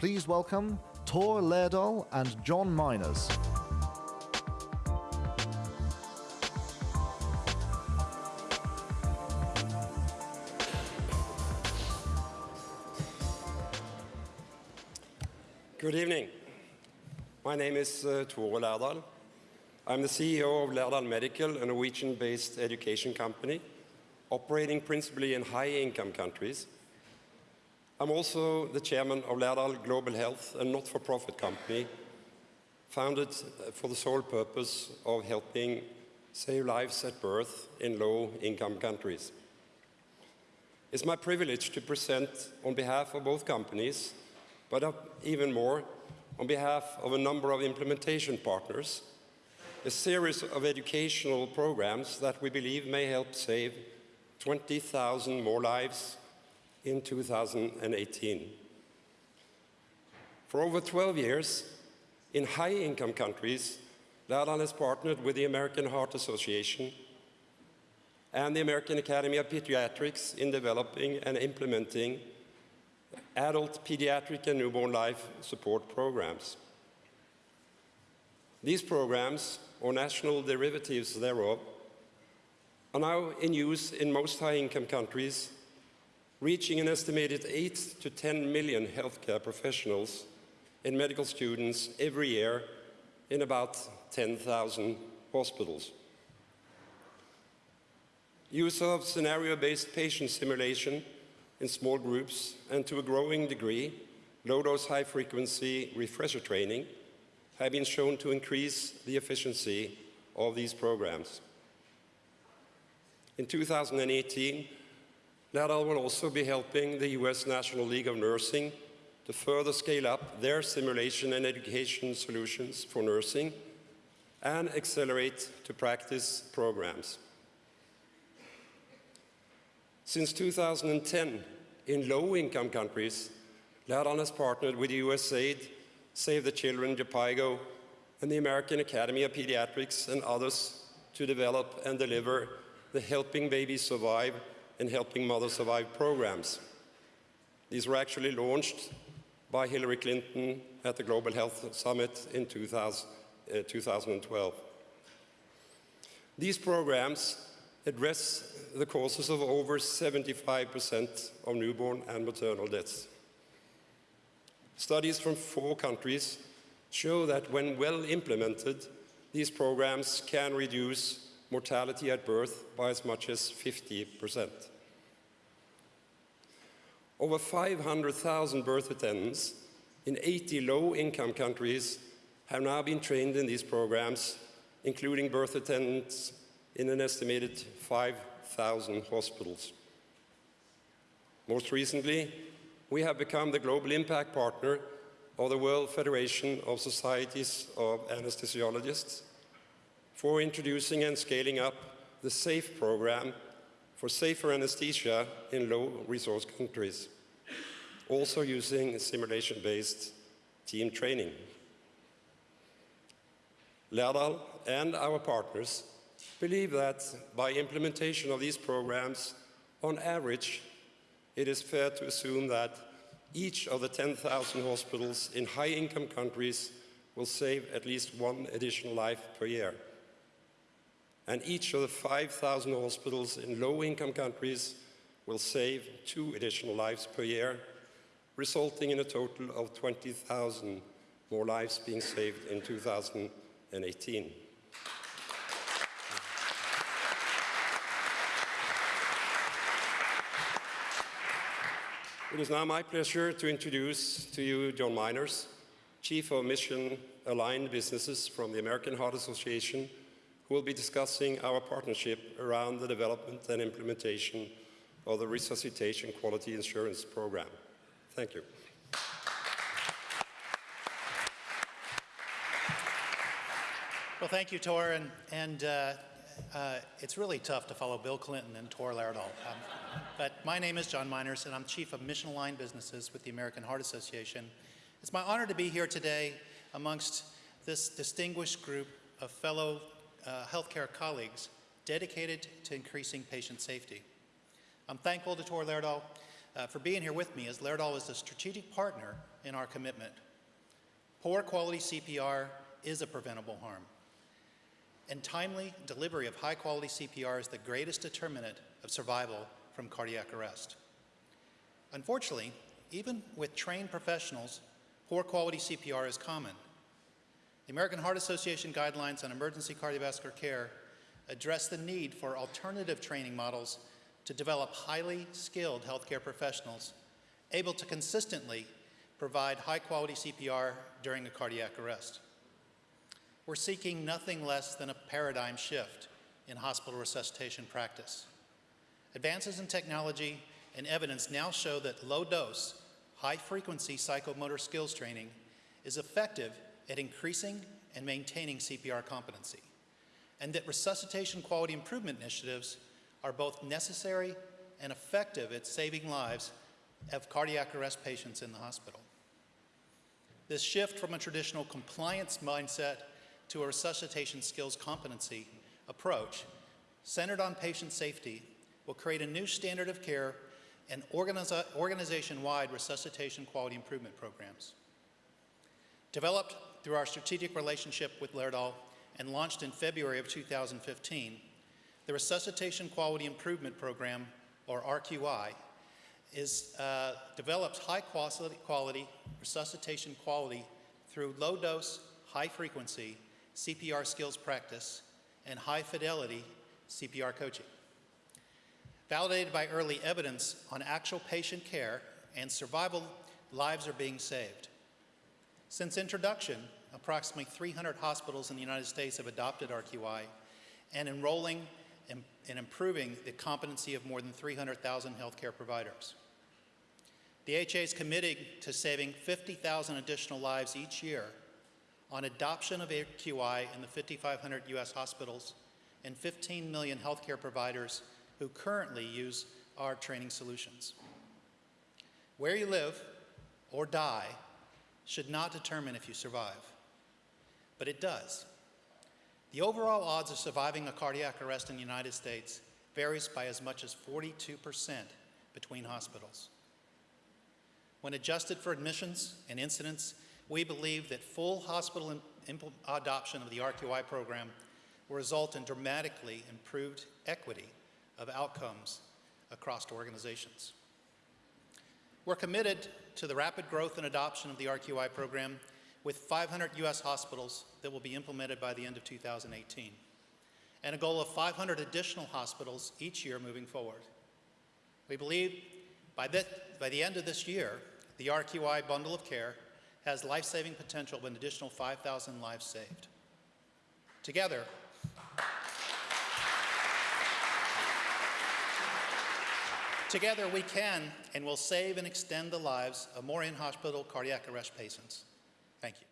Please welcome Tor Lærdal and John Meiners. Good evening. My name is uh, Tore. I'm the CEO of Lærdal Medical, a Norwegian-based education company operating principally in high-income countries. I'm also the chairman of Lærdal Global Health, a not-for-profit company founded uh, for the sole purpose of helping save lives at birth in low-income countries. It's my privilege to present on behalf of both companies but even more, on behalf of a number of implementation partners, a series of educational programs that we believe may help save 20,000 more lives in 2018. For over 12 years, in high-income countries, Lærdal has partnered with the American Heart Association and the American Academy of Pediatrics in developing and implementing adult, pediatric, and newborn life support programs. These programs, or national derivatives thereof, are now in use in most high-income countries, reaching an estimated 8 to 10 million healthcare professionals and medical students every year in about 10,000 hospitals. Use of scenario-based patient simulation in small groups and to a growing degree, low-dose high-frequency refresher training have been shown to increase the efficiency of these programs. In 2018, Lærdal will also be helping the US National League of Nursing to further scale up their simulation and education solutions for nursing and accelerate to practice programs. Since 2010, in low-income countries, Lærdal has partnered with USAID, Save the Children, Jhpiego, and the American Academy of Pediatrics and others to develop and deliver the Helping Babies Survive and Helping Mothers Survive programs. These were actually launched by Hillary Clinton at the Global Health Summit in 2000, uh, 2012. These programs address the causes of over 75% of newborn and maternal deaths. Studies from four countries show that when well implemented, these programs can reduce mortality at birth by as much as 50%. Over 500,000 birth attendants in 80 low-income countries have now been trained in these programs, including birth attendants in an estimated 5,000 hospitals. Most recently, we have become the global impact partner of the World Federation of Societies of Anesthesiologists for introducing and scaling up the SAFE program for safer anesthesia in low-resource countries, also using simulation-based team training. Lærdal and our partners believe that by implementation of these programs, on average, it is fair to assume that each of the 10,000 hospitals in high-income countries will save at least one additional life per year. And each of the 5,000 hospitals in low-income countries will save two additional lives per year, resulting in a total of 20,000 more lives being saved in 2018. It is now my pleasure to introduce to you John Meiners, Chief of Mission Aligned Businesses from the American Heart Association, who will be discussing our partnership around the development and implementation of the Resuscitation Quality Insurance Program. Thank you. Well, thank you, Tor, and, and uh, uh, it's really tough to follow Bill Clinton and Tor Lærdal. Um, but my name is John Meiners, and I'm Chief of Mission Aligned Businesses with the American Heart Association. It's my honor to be here today amongst this distinguished group of fellow uh, healthcare colleagues dedicated to increasing patient safety. I'm thankful to Tor Lærdal uh, for being here with me as Laerdal is a strategic partner in our commitment. Poor quality CPR is a preventable harm, and timely delivery of high quality CPR is the greatest determinant of survival from cardiac arrest. Unfortunately, even with trained professionals, poor quality CPR is common. The American Heart Association guidelines on emergency cardiovascular care address the need for alternative training models to develop highly skilled healthcare professionals able to consistently provide high quality CPR during a cardiac arrest. We're seeking nothing less than a paradigm shift in hospital resuscitation practice. Advances in technology and evidence now show that low dose, high frequency psychomotor skills training is effective at increasing and maintaining CPR competency, and that resuscitation quality improvement initiatives are both necessary and effective at saving lives of cardiac arrest patients in the hospital. This shift from a traditional compliance mindset to a resuscitation skills competency approach centered on patient safety will create a new standard of care and organiza organization-wide resuscitation quality improvement programs. Developed through our strategic relationship with Laerdal and launched in February of 2015, the Resuscitation Quality Improvement Program, or RQI, is, uh, develops high quality, quality resuscitation quality through low dose, high frequency CPR skills practice and high fidelity CPR coaching. Validated by early evidence on actual patient care and survival, lives are being saved. Since introduction, approximately 300 hospitals in the United States have adopted RQI and enrolling and, improving the competency of more than 300,000 healthcare providers. The AHA is committed to saving 50,000 additional lives each year on adoption of RQI in the 5,500 US hospitals and 15 million healthcare providers who currently use our training solutions. Where you live or die should not determine if you survive, but it does. The overall odds of surviving a cardiac arrest in the United States varies by as much as 42% between hospitals. When adjusted for admissions and incidents, we believe that full hospital adoption of the RQI program will result in dramatically improved equity of outcomes across organizations. We're committed to the rapid growth and adoption of the RQI program with 500 US hospitals that will be implemented by the end of 2018, and a goal of 500 additional hospitals each year moving forward. We believe by, by the end of this year, the RQI bundle of care has life-saving potential of an additional 5,000 lives saved. Together, Together we can and will save and extend the lives of more in-hospital cardiac arrest patients. Thank you.